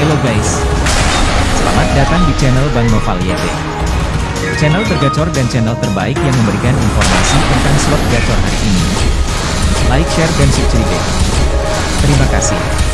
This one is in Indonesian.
Halo guys. Selamat datang di channel Bang Noval YT. Channel tergacor dan channel terbaik yang memberikan informasi tentang slot gacor hari ini. Like, share, dan subscribe. Terima kasih.